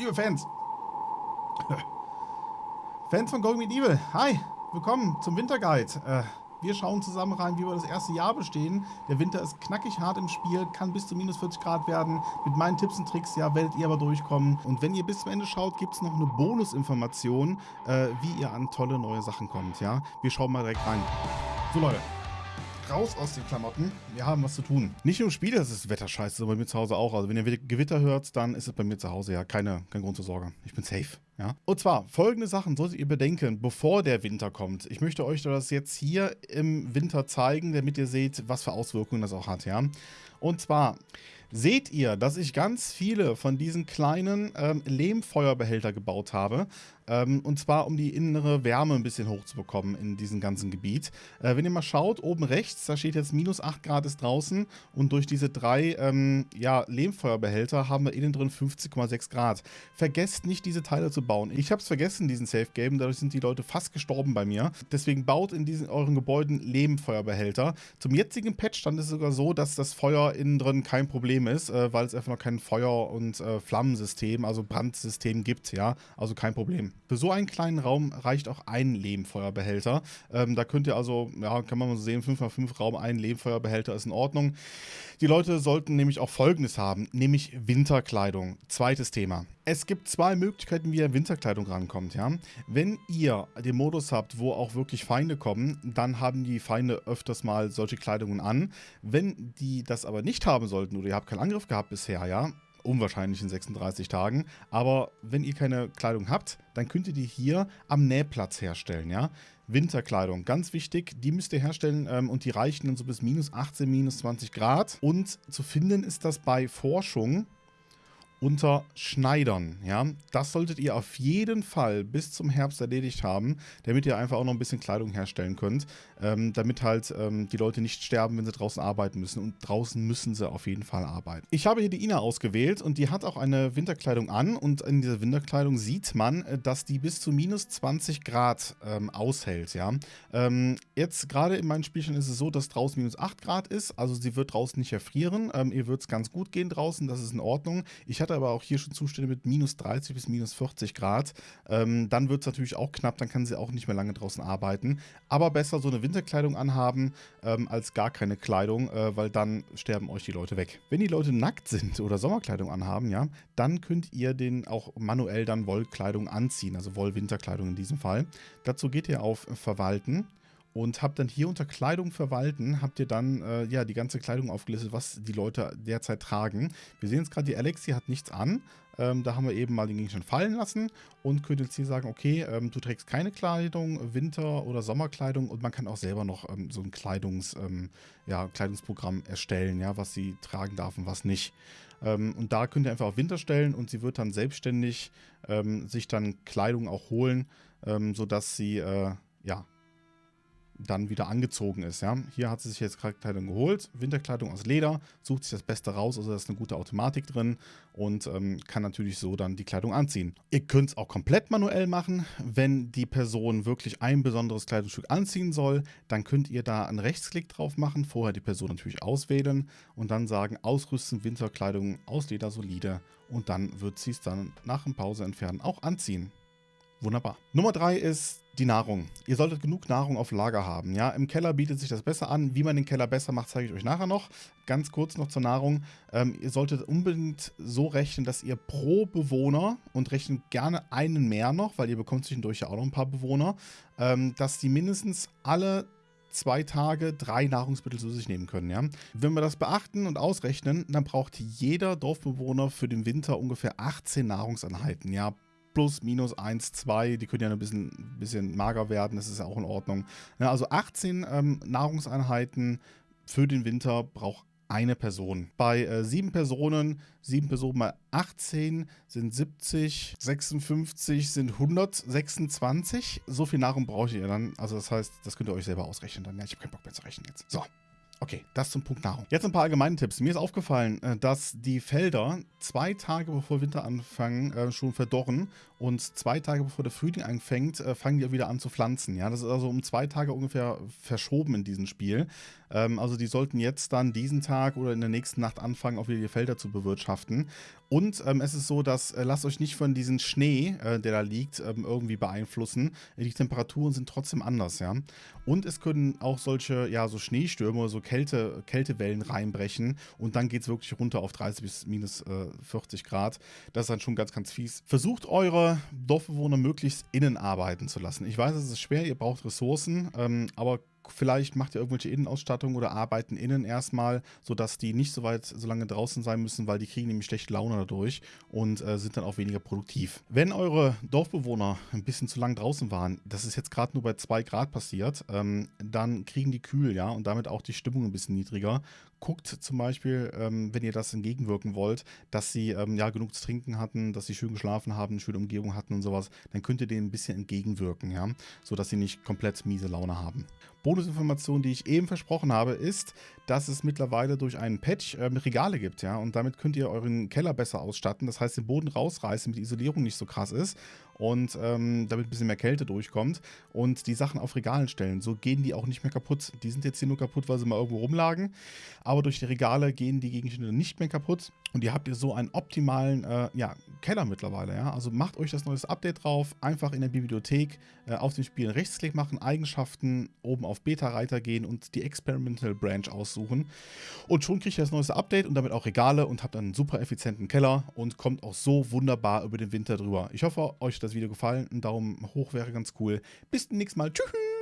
liebe Fans. Fans von Going Medieval, hi, willkommen zum Winterguide. Äh, wir schauen zusammen rein, wie wir das erste Jahr bestehen. Der Winter ist knackig hart im Spiel, kann bis zu minus 40 Grad werden. Mit meinen Tipps und Tricks, ja, werdet ihr aber durchkommen. Und wenn ihr bis zum Ende schaut, gibt es noch eine Bonusinformation, äh, wie ihr an tolle neue Sachen kommt, ja. Wir schauen mal direkt rein. So, Leute raus aus den Klamotten. Wir haben was zu tun. Nicht nur im Spiel ist das Wetter scheiße, sondern bei mir zu Hause auch. Also wenn ihr Gewitter hört, dann ist es bei mir zu Hause ja keine, kein Grund zur Sorge. Ich bin safe. Ja? Und zwar, folgende Sachen solltet ihr bedenken, bevor der Winter kommt. Ich möchte euch das jetzt hier im Winter zeigen, damit ihr seht, was für Auswirkungen das auch hat. Ja? Und zwar seht ihr, dass ich ganz viele von diesen kleinen ähm, Lehmfeuerbehälter gebaut habe. Ähm, und zwar, um die innere Wärme ein bisschen hochzubekommen in diesem ganzen Gebiet. Äh, wenn ihr mal schaut, oben rechts, da steht jetzt minus 8 Grad ist draußen. Und durch diese drei ähm, ja, Lehmfeuerbehälter haben wir innen drin 50,6 Grad. Vergesst nicht, diese Teile zu bauen. Ich habe es vergessen, diesen Safe Game. Dadurch sind die Leute fast gestorben bei mir. Deswegen baut in diesen euren Gebäuden Lehmfeuerbehälter. Zum jetzigen Patchstand ist es sogar so, dass das Feuer innen drin kein Problem ist, äh, weil es einfach noch kein Feuer- und äh, Flammensystem, also Brandsystem gibt. Ja, also kein Problem. Für so einen kleinen Raum reicht auch ein Lehmfeuerbehälter. Ähm, da könnt ihr also, ja, kann man mal so sehen, 5x5 Raum, ein Lehmfeuerbehälter ist in Ordnung. Die Leute sollten nämlich auch Folgendes haben, nämlich Winterkleidung. Zweites Thema. Es gibt zwei Möglichkeiten, wie ihr Winterkleidung rankommt. Ja? Wenn ihr den Modus habt, wo auch wirklich Feinde kommen, dann haben die Feinde öfters mal solche Kleidungen an. Wenn die das aber nicht haben sollten oder ihr habt keinen Angriff gehabt bisher, ja, unwahrscheinlich in 36 Tagen. Aber wenn ihr keine Kleidung habt, dann könnt ihr die hier am Nähplatz herstellen, ja. Winterkleidung, ganz wichtig, die müsst ihr herstellen ähm, und die reichen dann so bis minus 18, minus 20 Grad. Und zu finden ist das bei Forschung unter Schneidern. Ja? Das solltet ihr auf jeden Fall bis zum Herbst erledigt haben, damit ihr einfach auch noch ein bisschen Kleidung herstellen könnt, ähm, damit halt ähm, die Leute nicht sterben, wenn sie draußen arbeiten müssen. Und draußen müssen sie auf jeden Fall arbeiten. Ich habe hier die Ina ausgewählt und die hat auch eine Winterkleidung an und in dieser Winterkleidung sieht man, äh, dass die bis zu minus 20 Grad ähm, aushält. Ja? Ähm, jetzt gerade in meinen Spielchen ist es so, dass draußen minus 8 Grad ist, also sie wird draußen nicht erfrieren. Ähm, ihr wird es ganz gut gehen draußen, das ist in Ordnung. Ich hatte hatte aber auch hier schon Zustände mit minus 30 bis minus 40 Grad. Ähm, dann wird es natürlich auch knapp, dann kann sie auch nicht mehr lange draußen arbeiten. Aber besser so eine Winterkleidung anhaben ähm, als gar keine Kleidung, äh, weil dann sterben euch die Leute weg. Wenn die Leute nackt sind oder Sommerkleidung anhaben, ja, dann könnt ihr den auch manuell dann Wollkleidung anziehen, also Wollwinterkleidung in diesem Fall. Dazu geht ihr auf Verwalten und habt dann hier unter Kleidung verwalten, habt ihr dann äh, ja die ganze Kleidung aufgelistet, was die Leute derzeit tragen. Wir sehen jetzt gerade, die Alex, die hat nichts an. Ähm, da haben wir eben mal den Gegenstand fallen lassen und könnt jetzt hier sagen, okay, ähm, du trägst keine Kleidung, Winter- oder Sommerkleidung und man kann auch selber noch ähm, so ein Kleidungs, ähm, ja, Kleidungsprogramm erstellen, ja, was sie tragen darf und was nicht. Ähm, und da könnt ihr einfach auf Winter stellen und sie wird dann selbstständig ähm, sich dann Kleidung auch holen, sodass sie, äh, ja, dann wieder angezogen ist. Ja? Hier hat sie sich jetzt Kleidung geholt, Winterkleidung aus Leder, sucht sich das Beste raus, also da ist eine gute Automatik drin und ähm, kann natürlich so dann die Kleidung anziehen. Ihr könnt es auch komplett manuell machen. Wenn die Person wirklich ein besonderes Kleidungsstück anziehen soll, dann könnt ihr da einen Rechtsklick drauf machen, vorher die Person natürlich auswählen und dann sagen, ausrüsten Winterkleidung aus Leder solide und dann wird sie es dann nach dem Pause entfernen auch anziehen. Wunderbar. Nummer drei ist die Nahrung. Ihr solltet genug Nahrung auf Lager haben. Ja, Im Keller bietet sich das besser an. Wie man den Keller besser macht, zeige ich euch nachher noch. Ganz kurz noch zur Nahrung. Ähm, ihr solltet unbedingt so rechnen, dass ihr pro Bewohner, und rechnet gerne einen mehr noch, weil ihr bekommt zwischendurch ja auch noch ein paar Bewohner, ähm, dass die mindestens alle zwei Tage drei Nahrungsmittel zu sich nehmen können. Ja? Wenn wir das beachten und ausrechnen, dann braucht jeder Dorfbewohner für den Winter ungefähr 18 Nahrungseinheiten. Ja, plus, minus 1, 2, die können ja ein bisschen, bisschen mager werden, das ist ja auch in Ordnung. Ja, also 18 ähm, Nahrungseinheiten für den Winter braucht eine Person. Bei äh, sieben Personen, sieben Personen mal 18 sind 70, 56 sind 126. So viel Nahrung braucht ihr dann. Also das heißt, das könnt ihr euch selber ausrechnen dann. Ja, ich habe keinen Bock mehr zu rechnen jetzt. So. Okay, das zum Punkt Nahrung. Jetzt ein paar allgemeine Tipps. Mir ist aufgefallen, äh, dass die Felder zwei Tage bevor Winter anfangen äh, schon verdorren und zwei Tage bevor der Frühling anfängt, äh, fangen die wieder an zu pflanzen. Ja, das ist also um zwei Tage ungefähr verschoben in diesem Spiel. Ähm, also die sollten jetzt dann diesen Tag oder in der nächsten Nacht anfangen, auch wieder die Felder zu bewirtschaften. Und ähm, es ist so, dass äh, lasst euch nicht von diesem Schnee, äh, der da liegt, ähm, irgendwie beeinflussen. Die Temperaturen sind trotzdem anders, ja. Und es können auch solche, ja, so Schneestürme oder so Kälte, Kältewellen reinbrechen und dann geht es wirklich runter auf 30 bis minus äh, 40 Grad. Das ist dann schon ganz, ganz fies. Versucht eure Dorfbewohner möglichst innen arbeiten zu lassen. Ich weiß, es ist schwer, ihr braucht Ressourcen, ähm, aber vielleicht macht ihr irgendwelche Innenausstattung oder arbeiten innen erstmal, sodass die nicht so weit, so lange draußen sein müssen, weil die kriegen nämlich schlechte Laune dadurch und äh, sind dann auch weniger produktiv. Wenn eure Dorfbewohner ein bisschen zu lang draußen waren, das ist jetzt gerade nur bei 2 Grad passiert, ähm, dann kriegen die kühl, ja, und damit auch die Stimmung ein bisschen niedriger. Guckt zum Beispiel, ähm, wenn ihr das entgegenwirken wollt, dass sie ähm, ja genug zu trinken hatten, dass sie schön geschlafen haben, eine schöne Umgebung hatten und sowas, dann könnt ihr denen ein bisschen entgegenwirken, ja, sodass sie nicht komplett miese Laune haben. Bonusinformation, die ich eben versprochen habe, ist, dass es mittlerweile durch einen Patch äh, Regale gibt, ja, und damit könnt ihr euren Keller besser ausstatten, das heißt den Boden rausreißen, damit die Isolierung nicht so krass ist und ähm, damit ein bisschen mehr Kälte durchkommt und die Sachen auf Regalen stellen. So gehen die auch nicht mehr kaputt. Die sind jetzt hier nur kaputt, weil sie mal irgendwo rumlagen, aber durch die Regale gehen die Gegenstände nicht mehr kaputt und ihr habt ihr so einen optimalen äh, ja, Keller mittlerweile. Ja? Also macht euch das neues Update drauf, einfach in der Bibliothek äh, auf dem Spiel Rechtsklick machen, Eigenschaften oben auf Beta-Reiter gehen und die Experimental Branch aussuchen und schon kriegt ihr das neueste Update und damit auch Regale und habt einen super effizienten Keller und kommt auch so wunderbar über den Winter drüber. Ich hoffe, euch das das Video gefallen. Ein Daumen hoch wäre ganz cool. Bis zum nächsten Mal. Tschüss.